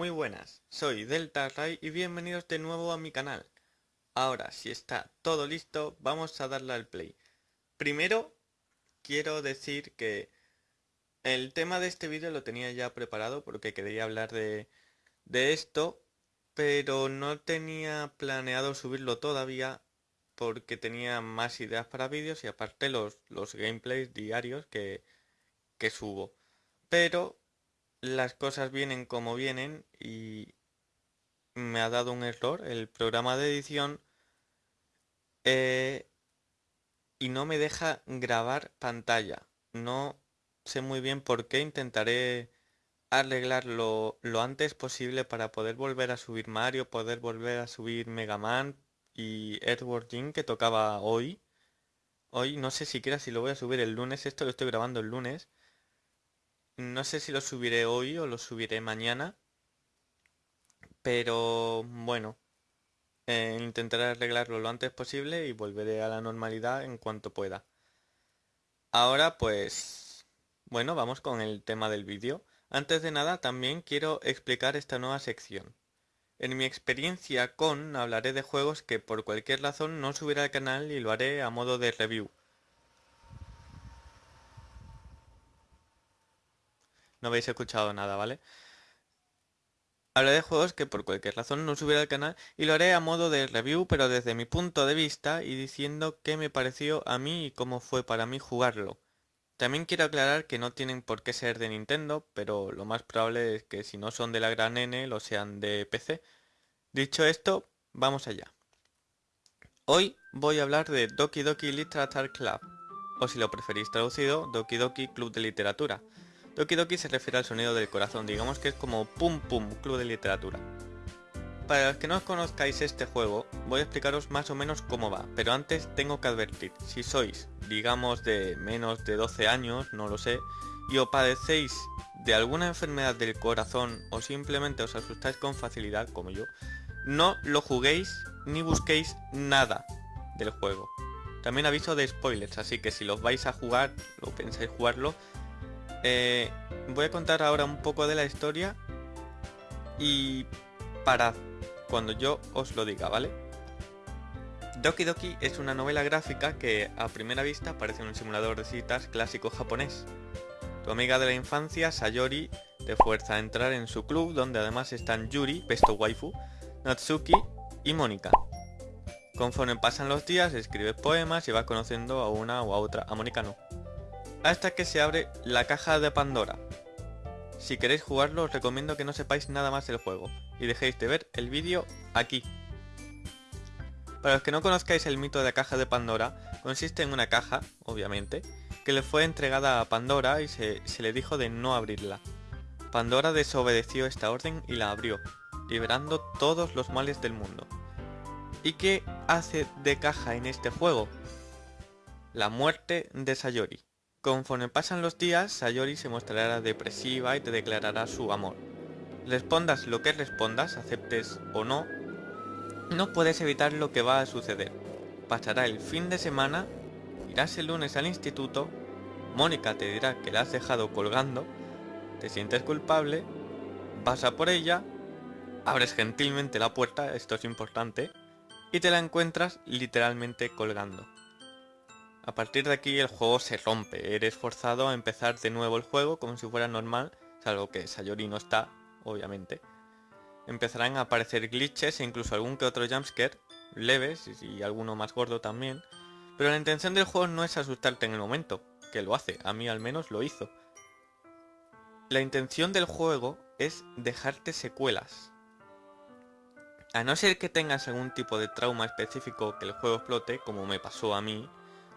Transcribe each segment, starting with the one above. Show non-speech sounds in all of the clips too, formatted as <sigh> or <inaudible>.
Muy buenas, soy Delta Ray y bienvenidos de nuevo a mi canal. Ahora, si está todo listo, vamos a darle al play. Primero, quiero decir que el tema de este vídeo lo tenía ya preparado porque quería hablar de, esto, pero no tenía planeado subirlo todavía porque tenía más ideas para vídeos y aparte los, los gameplays diarios que, que subo. Pero las cosas vienen como vienen y me ha dado un error el programa de edición eh, y no me deja grabar pantalla. No sé muy bien por qué, intentaré arreglarlo lo antes posible para poder volver a subir Mario, poder volver a subir Mega Man y Edward Jim que tocaba hoy. Hoy no sé siquiera si lo voy a subir el lunes, esto lo estoy grabando el lunes. No sé si lo subiré hoy o lo subiré mañana. Pero bueno, eh, intentaré arreglarlo lo antes posible y volveré a la normalidad en cuanto pueda. Ahora pues, bueno, vamos con el tema del vídeo. Antes de nada también quiero explicar esta nueva sección. En mi experiencia con hablaré de juegos que por cualquier razón no subiré al canal y lo haré a modo de review. No habéis escuchado nada, ¿vale? Hablaré de juegos que por cualquier razón no subiré al canal y lo haré a modo de review pero desde mi punto de vista y diciendo qué me pareció a mí y cómo fue para mí jugarlo. También quiero aclarar que no tienen por qué ser de Nintendo, pero lo más probable es que si no son de la gran N lo sean de PC. Dicho esto, vamos allá. Hoy voy a hablar de Doki Doki Literature Club, o si lo preferís traducido, Doki Doki Club de Literatura. Doki se refiere al sonido del corazón, digamos que es como Pum Pum, Club de Literatura. Para los que no conozcáis este juego, voy a explicaros más o menos cómo va, pero antes tengo que advertir, si sois, digamos, de menos de 12 años, no lo sé, y os padecéis de alguna enfermedad del corazón o simplemente os asustáis con facilidad, como yo, no lo juguéis ni busquéis nada del juego. También aviso de spoilers, así que si los vais a jugar o pensáis jugarlo, eh, voy a contar ahora un poco de la historia y para cuando yo os lo diga, ¿vale? Doki Doki es una novela gráfica que a primera vista parece un simulador de citas clásico japonés. Tu amiga de la infancia, Sayori, te fuerza a entrar en su club donde además están Yuri, pesto waifu, Natsuki y Mónica. Conforme pasan los días, escribes poemas y vas conociendo a una o a otra, a Mónica no hasta que se abre la caja de Pandora. Si queréis jugarlo os recomiendo que no sepáis nada más del juego y dejéis de ver el vídeo aquí. Para los que no conozcáis el mito de la caja de Pandora, consiste en una caja, obviamente, que le fue entregada a Pandora y se, se le dijo de no abrirla. Pandora desobedeció esta orden y la abrió, liberando todos los males del mundo. ¿Y qué hace de caja en este juego? La muerte de Sayori. Conforme pasan los días, Sayori se mostrará depresiva y te declarará su amor. Respondas lo que respondas, aceptes o no, no puedes evitar lo que va a suceder. Pasará el fin de semana, irás el lunes al instituto, Mónica te dirá que la has dejado colgando, te sientes culpable, vas a por ella, abres gentilmente la puerta, esto es importante, y te la encuentras literalmente colgando. A partir de aquí el juego se rompe, eres forzado a empezar de nuevo el juego como si fuera normal, salvo que Sayori no está, obviamente. Empezarán a aparecer glitches e incluso algún que otro jumpscare, leves y alguno más gordo también, pero la intención del juego no es asustarte en el momento, que lo hace, a mí al menos lo hizo. La intención del juego es dejarte secuelas. A no ser que tengas algún tipo de trauma específico que el juego explote, como me pasó a mí,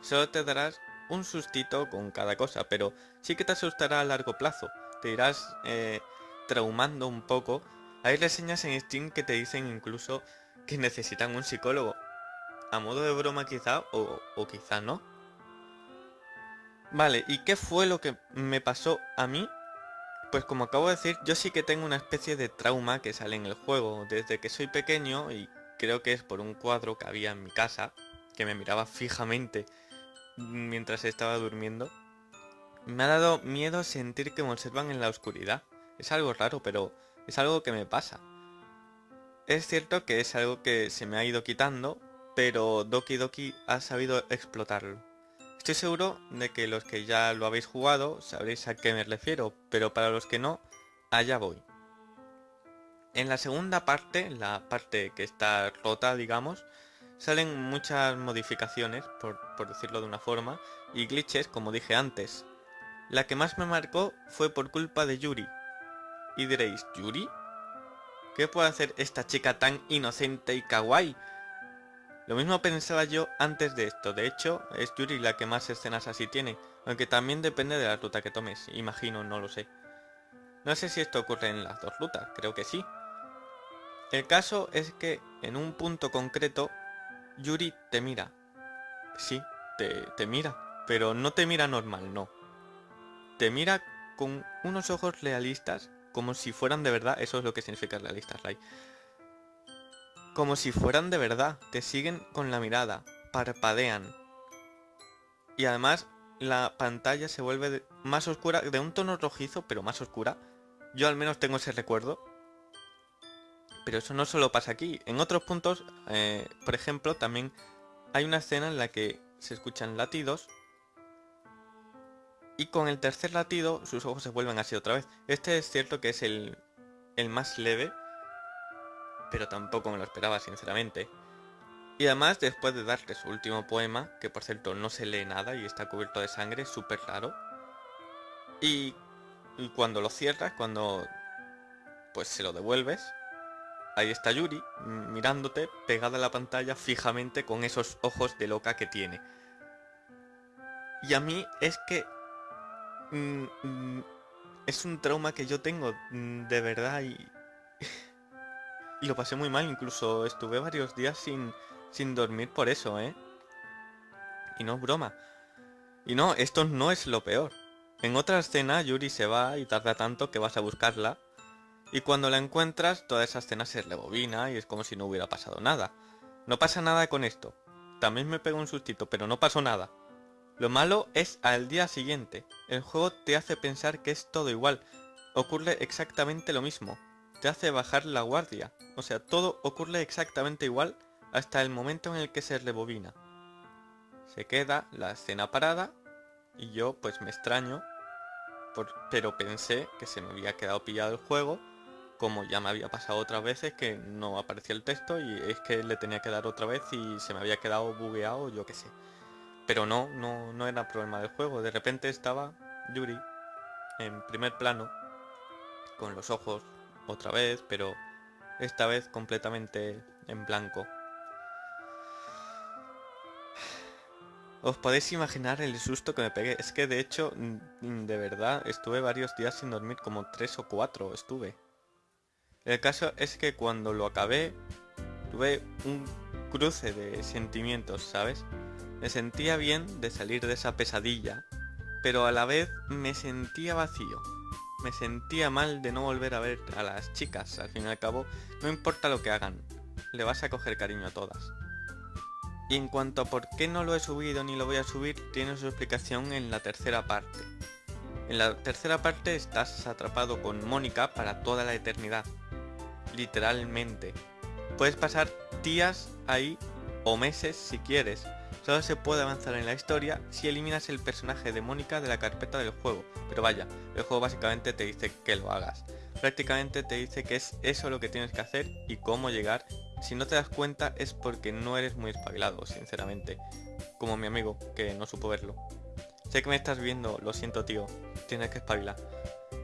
Solo te darás un sustito con cada cosa, pero sí que te asustará a largo plazo. Te irás eh, traumando un poco. Hay reseñas en Steam que te dicen incluso que necesitan un psicólogo. A modo de broma quizá, o, o quizá no. Vale, ¿y qué fue lo que me pasó a mí? Pues como acabo de decir, yo sí que tengo una especie de trauma que sale en el juego desde que soy pequeño y creo que es por un cuadro que había en mi casa que me miraba fijamente mientras estaba durmiendo. Me ha dado miedo sentir que me observan en la oscuridad. Es algo raro, pero Es algo que me pasa. Es cierto que es algo que se me ha ido quitando, pero Doki Doki ha sabido explotarlo. Estoy seguro de que los que ya lo habéis jugado sabréis a qué me refiero, pero para los que no, allá voy. En la segunda parte, la parte que está rota, digamos, salen muchas modificaciones, por, decirlo de una forma, y glitches, como dije antes. La que más me marcó fue por culpa de Yuri. Y diréis, ¿Yuri? ¿Qué puede hacer esta chica tan inocente y kawaii? Lo mismo pensaba yo antes de esto, de hecho es Yuri la que más escenas así tiene, aunque también depende de la ruta que tomes, imagino, no lo sé. No sé si esto ocurre en las dos rutas, creo que sí. El caso es que en un punto concreto, Yuri te mira. Sí, te, mira, pero no te mira normal, no. Te mira con unos ojos realistas, como si fueran de verdad, eso es lo que significa realistas, Ray como si fueran de verdad, te siguen con la mirada, parpadean. Y además la pantalla se vuelve más oscura, de un tono rojizo, pero más oscura. Yo al menos tengo ese recuerdo. Pero eso no solo pasa aquí. En otros puntos, eh, por ejemplo, también hay una escena en la que se escuchan latidos. Y con el tercer latido, sus ojos se vuelven así otra vez. Este es cierto que es el, más leve pero tampoco me lo esperaba sinceramente. Y además, después de darle su último poema, que por cierto no se lee nada y está cubierto de sangre, súper raro. Y, cuando lo cierras, cuando pues se lo devuelves, ahí está Yuri mirándote pegada a la pantalla fijamente con esos ojos de loca que tiene. Y a mí es que... Es un trauma que yo tengo de verdad y... <laughs> Y lo pasé muy mal, incluso estuve varios días sin, sin dormir por eso, ¿eh? Y no es broma. Y no, esto no es lo peor. En otra escena Yuri se va y tarda tanto que vas a buscarla. Y cuando la encuentras, toda esa escena se rebobina y es como si no hubiera pasado nada. No pasa nada con esto. También me pego un sustito, pero no pasó nada. Lo malo es al día siguiente. El juego te hace pensar que es todo igual. Ocurre exactamente lo mismo te hace bajar la guardia. O sea, todo ocurre exactamente igual hasta el momento en el que se rebobina. Se queda la escena parada y yo pues me extraño, pero pensé que se me había quedado pillado el juego, como ya me había pasado otras veces que no aparecía el texto y es que le tenía que dar otra vez y se me había quedado bugueado, yo qué sé. Pero no, no, no era problema del juego, de repente estaba Yuri en primer plano, con los ojos otra vez, pero esta vez completamente en blanco. Os podéis imaginar el susto que me pegué. Es que de hecho, de verdad, estuve varios días sin dormir, como tres o cuatro estuve. El caso es que cuando lo acabé, tuve un cruce de sentimientos, ¿sabes? Me sentía bien de salir de esa pesadilla, pero a la vez me sentía vacío me sentía mal de no volver a ver a las chicas. Al fin y al cabo, no importa lo que hagan, le vas a coger cariño a todas. Y en cuanto a por qué no lo he subido ni lo voy a subir, tiene su explicación en la tercera parte. En la tercera parte estás atrapado con Mónica para toda la eternidad. Literalmente. Puedes pasar días ahí o meses si quieres, Solo se puede avanzar en la historia si eliminas el personaje de Mónica de la carpeta del juego, pero vaya, el juego básicamente te dice que lo hagas. Prácticamente te dice que es eso lo que tienes que hacer y cómo llegar. Si no te das cuenta es porque no eres muy espabilado, sinceramente. Como mi amigo, que no supo verlo. Sé que me estás viendo, lo siento tío, tienes que espabilar.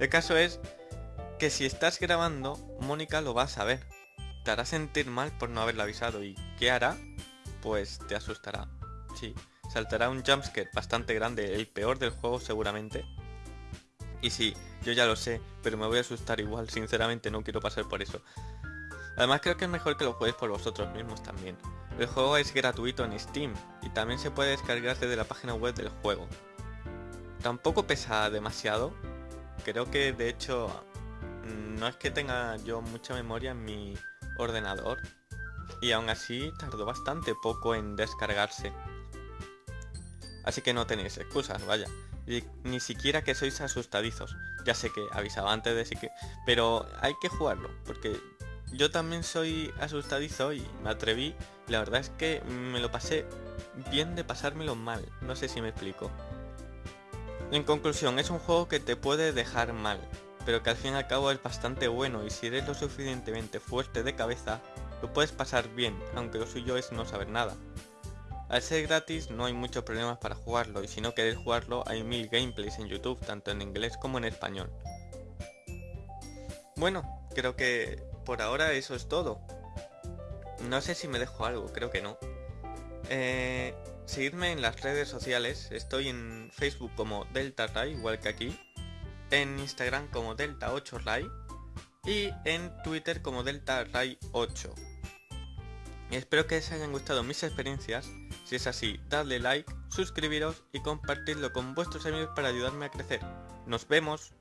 El caso es que si estás grabando, Mónica lo va a saber. Te hará sentir mal por no haberla avisado y ¿qué hará? Pues te asustará. Sí, saltará un jumpscare bastante grande, el peor del juego seguramente. Y sí, yo ya lo sé, pero me voy a asustar igual, sinceramente no quiero pasar por eso. Además creo que es mejor que lo juegues por vosotros mismos también. El juego es gratuito en Steam y también se puede descargar desde la página web del juego. Tampoco pesa demasiado, creo que de hecho no es que tenga yo mucha memoria en mi ordenador y aún así tardó bastante poco en descargarse. Así que no tenéis excusas, vaya. ni siquiera que sois asustadizos. Ya sé que avisaba antes de que... Pero hay que jugarlo, porque yo también soy asustadizo y me atreví. la verdad es que me lo pasé bien de pasármelo mal. No sé si me explico. En conclusión, es un juego que te puede dejar mal, pero que al fin y al cabo es bastante bueno y si eres lo suficientemente fuerte de cabeza, lo puedes pasar bien, aunque lo suyo es no saber nada. Al ser gratis no hay muchos problemas para jugarlo y si no queréis jugarlo hay mil gameplays en YouTube, tanto en inglés como en español. Bueno, creo que por ahora eso es todo. No sé si me dejo algo, creo que no. Eh, seguidme en las redes sociales, estoy en Facebook como DeltaRay, igual que aquí, en Instagram como Delta8Ray y en Twitter como DeltaRay8. Espero que les hayan gustado mis experiencias, si es así, dadle like, suscribiros y compartirlo con vuestros amigos para ayudarme a crecer. ¡Nos vemos!